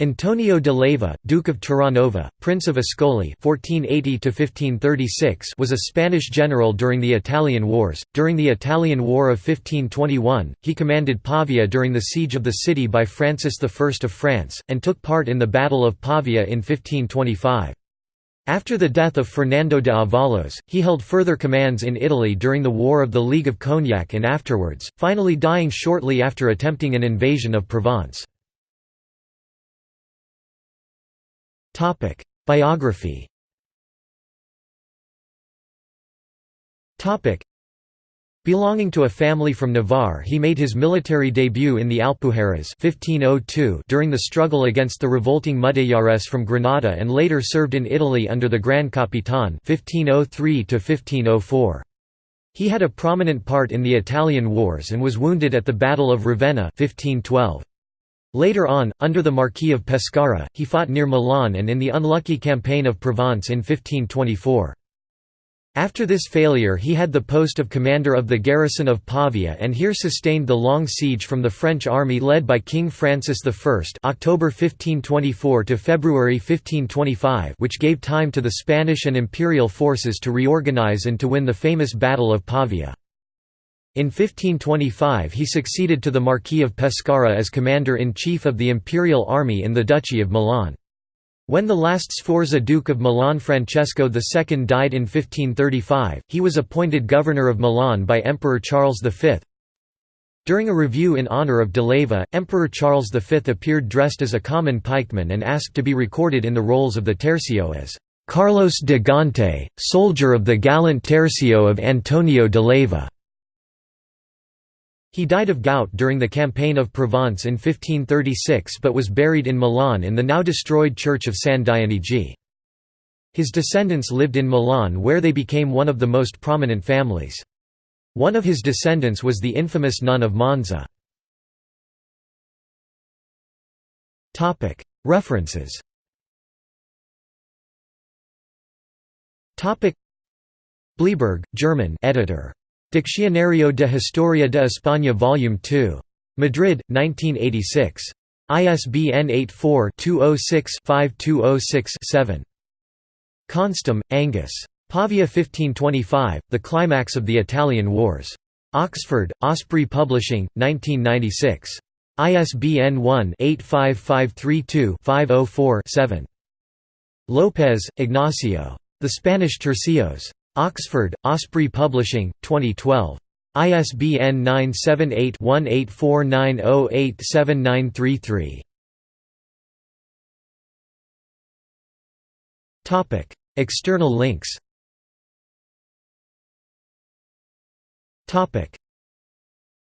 Antonio de Leyva, Duke of Terranova, Prince of Ascoli (1480–1536), was a Spanish general during the Italian Wars. During the Italian War of 1521, he commanded Pavia during the siege of the city by Francis I of France, and took part in the Battle of Pavia in 1525. After the death of Fernando de Avalos, he held further commands in Italy during the War of the League of Cognac and afterwards, finally dying shortly after attempting an invasion of Provence. Topic: Biography. Topic: Belonging to a family from Navarre he made his military debut in the Alpujarras 1502 during the struggle against the revolting Mudejares from Granada and later served in Italy under the Gran Capitan 1503 He had a prominent part in the Italian wars and was wounded at the Battle of Ravenna 1512. Later on, under the Marquis of Pescara, he fought near Milan and in the unlucky campaign of Provence in 1524. After this failure he had the post of commander of the garrison of Pavia and here sustained the long siege from the French army led by King Francis I October 1524 to February 1525 which gave time to the Spanish and imperial forces to reorganize and to win the famous Battle of Pavia. In 1525 he succeeded to the Marquis of Pescara as commander-in-chief of the imperial army in the Duchy of Milan. When the last Sforza Duke of Milan Francesco II died in 1535, he was appointed governor of Milan by Emperor Charles V. During a review in honour of de Leyva, Emperor Charles V appeared dressed as a common pikeman and asked to be recorded in the rolls of the Tercio as «Carlos de Gante, soldier of the gallant Tercio of Antonio de Leyva». He died of gout during the campaign of Provence in 1536 but was buried in Milan in the now destroyed church of San Dionigi. His descendants lived in Milan where they became one of the most prominent families. One of his descendants was the infamous nun of Monza. References Bleiberg, German editor. Diccionario de Historia de España Vol. 2. Madrid, 1986. ISBN 84-206-5206-7. Konstam, Angus. Pavia 1525, The Climax of the Italian Wars. Oxford, Osprey Publishing, 1996. ISBN 1-85532-504-7. López, Ignacio. The Spanish Tercios. Oxford, Osprey Publishing, 2012. ISBN 978-1849087933. External links